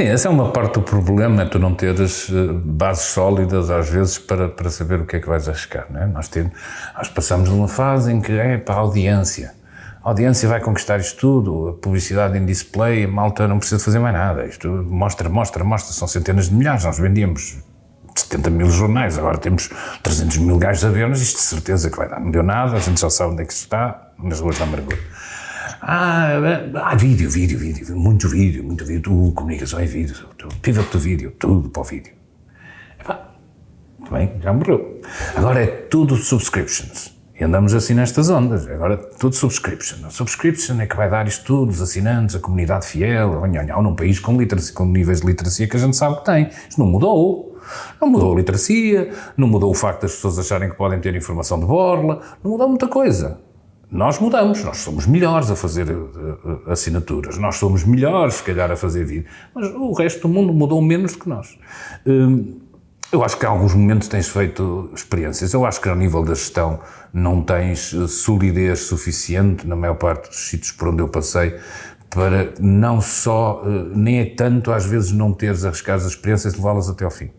Sim, essa é uma parte do problema, é tu não teres eh, bases sólidas às vezes para, para saber o que é que vais arriscar, não é? Nós, temos, nós passamos numa fase em que é para a audiência. A audiência vai conquistar isto tudo, a publicidade em display, a malta não precisa fazer mais nada. Isto mostra, mostra, mostra, são centenas de milhares, nós vendíamos 70 mil jornais, agora temos 300 mil gajos a ver-nos, isto de certeza que vai dar. Não deu nada, a gente já sabe onde é que isso está, nas ruas da amargura. Ah, ah, vídeo, vídeo, vídeo, muito vídeo, muito vídeo, tudo, comunicação é vídeo, tudo, pivot do vídeo, tudo para o vídeo. Epá, bem, já morreu. Agora é tudo subscriptions. E andamos assim nestas ondas. Agora tudo subscription. A subscription é que vai dar isto tudo, os assinantes, a comunidade fiel, ou num país com, literacia, com níveis de literacia que a gente sabe que tem. Isto não mudou. Não mudou a literacia, não mudou o facto das pessoas acharem que podem ter informação de borla, não mudou muita coisa. Nós mudamos, nós somos melhores a fazer uh, assinaturas, nós somos melhores, se calhar, a fazer vídeo, mas o resto do mundo mudou menos do que nós. Uh, eu acho que em alguns momentos tens feito experiências. Eu acho que ao nível da gestão não tens eh, solidez suficiente, na maior parte dos sítios por onde eu passei, para não só, nem é tanto às vezes não teres arriscar as experiências e levá-las até ao fim.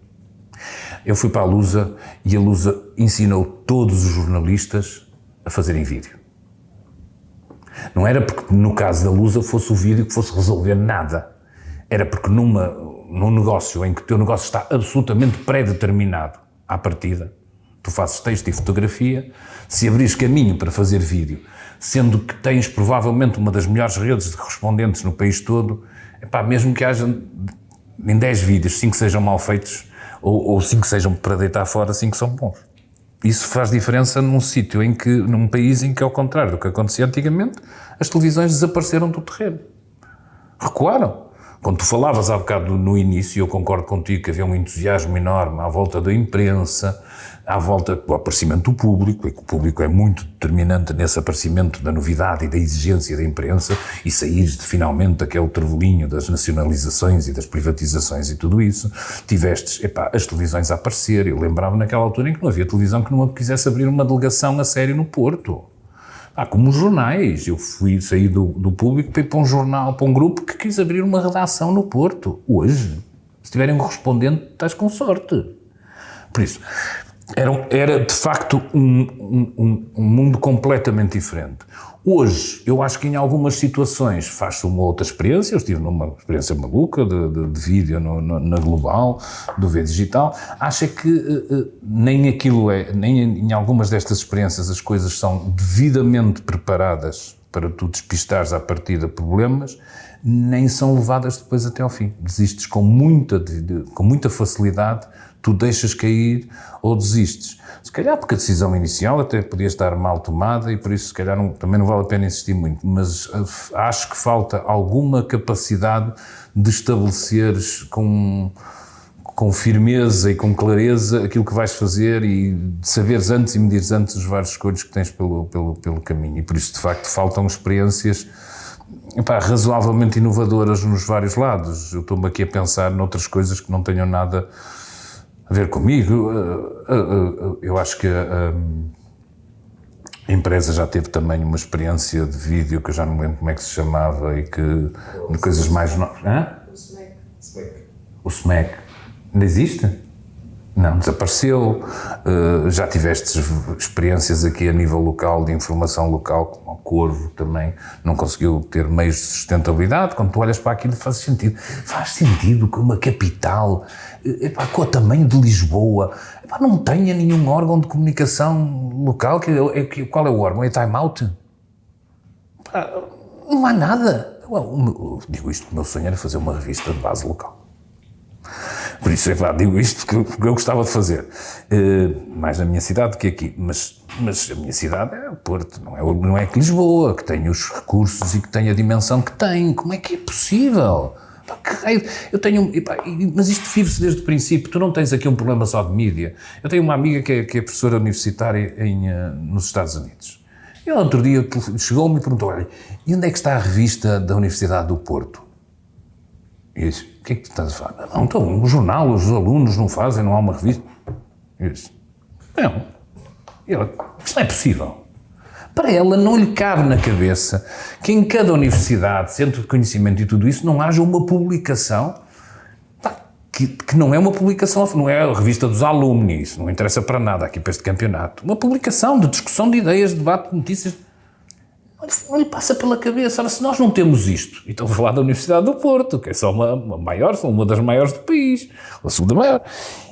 Eu fui para a Lusa e a Lusa ensinou todos os jornalistas a fazerem vídeo. Não era porque, no caso da Lusa, fosse o vídeo que fosse resolver nada. Era porque numa, num negócio em que o teu negócio está absolutamente pré-determinado à partida, tu fazes texto e fotografia, se abris caminho para fazer vídeo, sendo que tens provavelmente uma das melhores redes de correspondentes no país todo, mesmo que haja em 10 vídeos, 5 sejam mal feitos, ou 5 sejam para deitar fora, 5 são bons. Isso faz diferença num sítio em que, num país em que, ao contrário do que acontecia antigamente, as televisões desapareceram do terreno. Recuaram. Quando tu falavas há bocado no início, eu concordo contigo que havia um entusiasmo enorme à volta da imprensa, à volta do aparecimento do público, e que o público é muito determinante nesse aparecimento da novidade e da exigência da imprensa, e sair finalmente daquele trevolinho das nacionalizações e das privatizações e tudo isso, tivestes, epá, as televisões a aparecer. Eu lembrava naquela altura em que não havia televisão que não quisesse abrir uma delegação a sério no Porto. Ah, como os jornais. Eu fui sair do, do público para ir para um jornal, para um grupo que quis abrir uma redação no Porto. Hoje, se tiverem um correspondente, estás com sorte. Por isso, era, era de facto um, um, um mundo completamente diferente. Hoje, eu acho que em algumas situações faz-se uma outra experiência. Eu estive numa experiência maluca de, de, de vídeo no, no, na Global, do V Digital. Acho que uh, nem aquilo é, nem em algumas destas experiências as coisas são devidamente preparadas para tu despistares à partida problemas, nem são levadas depois até ao fim. Desistes com muita, com muita facilidade tu deixas cair ou desistes. Se calhar porque a decisão inicial até podia estar mal tomada e por isso se calhar não, também não vale a pena insistir muito, mas eh, acho que falta alguma capacidade de estabeleceres com, com firmeza e com clareza aquilo que vais fazer e saberes antes e medires antes os vários escolhos que tens pelo, pelo, pelo caminho. E por isso, de facto, faltam experiências epá, razoavelmente inovadoras nos vários lados. Eu estou-me aqui a pensar noutras coisas que não tenham nada a ver comigo. Eh, eh, eh, eu acho que a, a empresa já teve também uma experiência de vídeo que eu já não lembro como é que se chamava e que coisas mais novas. O SMEC. O SMEC. Ainda existe? Não, desapareceu. já tiveste experiências aqui a nível local, de informação local, como o Corvo também não conseguiu ter meios de sustentabilidade. Quando tu olhas para aquilo, faz sentido. Faz sentido que uma capital epá, com o tamanho de Lisboa, epá, não tenha nenhum órgão de comunicação local. Que, é, que, qual é o órgão? É Time Out? Epá, não há nada. Digo isto o meu sonho era fazer uma revista de base local. Por isso, é claro, digo isto porque eu gostava de fazer. Uh, mais na minha cidade do que aqui. Mas, mas a minha cidade é o Porto, não é, não é que Lisboa, que tem os recursos e que tem a dimensão que tem. Como é que é possível? Eu tenho. Mas isto vive-se desde o princípio. Tu não tens aqui um problema só de mídia. Eu tenho uma amiga que é, que é professora universitária em, uh, nos Estados Unidos. E outro dia chegou-me e perguntou: Olha, e onde é que está a revista da Universidade do Porto? E eu disse: O que é que tu estás a falar? Não, então, o jornal, os alunos não fazem, não há uma revista. Eu disse: Não. E ela: Isto não é possível. Para ela não lhe cabe na cabeça que em cada universidade, centro de conhecimento e tudo isso, não haja uma publicação que, que, não é uma publicação, não é a revista dos alumni, isso não interessa para nada aqui para este campeonato. Uma publicação de discussão de ideias, de debate de notícias. Não lhe passa pela cabeça, se nós não temos isto, e estou a falar da Universidade do Porto, que é só uma, uma maior, uma das maiores do país, a segunda maior.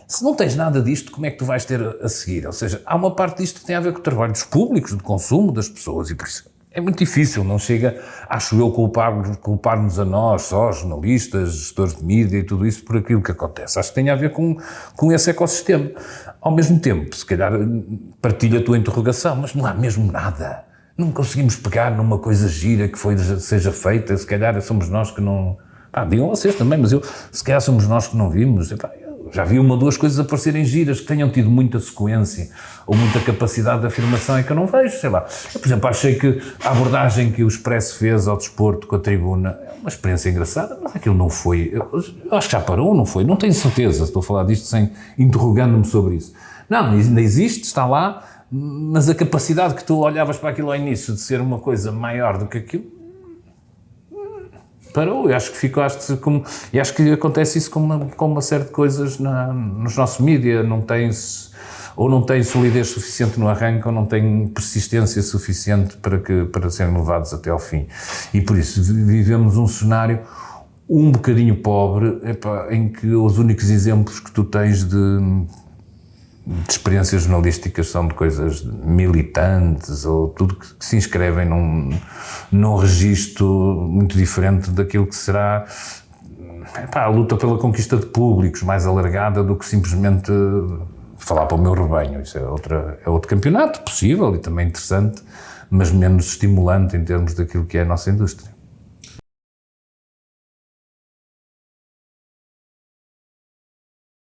Se não tens nada disto, como é que tu vais ter a seguir? Ou seja, há uma parte disto que tem a ver com o trabalho dos públicos, do consumo das pessoas, e por isso é muito difícil, não chega, acho eu, culpar-nos culpar a nós, só jornalistas, gestores de mídia e tudo isso por aquilo que acontece. Acho que tem a ver com, com esse ecossistema. Ao mesmo tempo, se calhar partilha a tua interrogação, mas não há mesmo nada. Não conseguimos pegar numa coisa gira que foi, seja feita, se calhar somos nós que não... Pá, digam vocês também, mas eu, se calhar somos nós que não vimos. Epá, já vi uma ou duas coisas aparecerem giras que tenham tido muita sequência ou muita capacidade de afirmação é que eu não vejo, sei lá. Eu, por exemplo, achei que a abordagem que o Expresso fez ao desporto com a tribuna é uma experiência engraçada, mas aquilo não foi. Eu, eu acho que já parou, não foi? Não tenho certeza, estou a falar disto sem interrogando-me sobre isso. Não, ainda existe, está lá, mas a capacidade que tu olhavas para aquilo ao início de ser uma coisa maior do que aquilo, parou. Eu acho que ficaste como. E acho que acontece isso com uma, com uma série de coisas na, nos nossos mídias. Não tens. Ou não tem solidez suficiente no arranque, ou não tem persistência suficiente para, que, para serem levados até ao fim. E por isso vivemos um cenário um bocadinho pobre, em que os únicos exemplos que tu tens de de experiências jornalísticas são de coisas militantes ou tudo que, se inscrevem num, num registro muito diferente daquilo que será epá, a luta pela conquista de públicos mais alargada do que simplesmente falar para o meu rebanho. Isso é, outra, é outro campeonato possível e também interessante, mas menos estimulante em termos daquilo que é a nossa indústria.